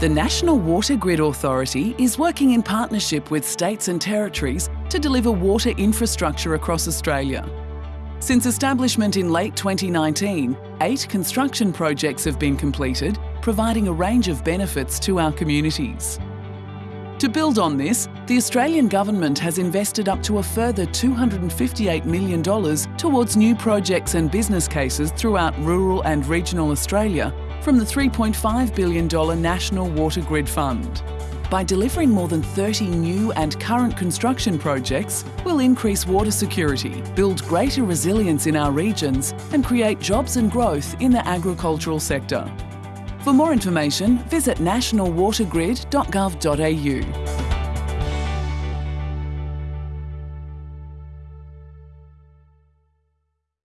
The National Water Grid Authority is working in partnership with states and territories to deliver water infrastructure across Australia. Since establishment in late 2019, eight construction projects have been completed, providing a range of benefits to our communities. To build on this, the Australian Government has invested up to a further $258 million towards new projects and business cases throughout rural and regional Australia from the $3.5 billion National Water Grid Fund. By delivering more than 30 new and current construction projects, we'll increase water security, build greater resilience in our regions and create jobs and growth in the agricultural sector. For more information, visit nationalwatergrid.gov.au.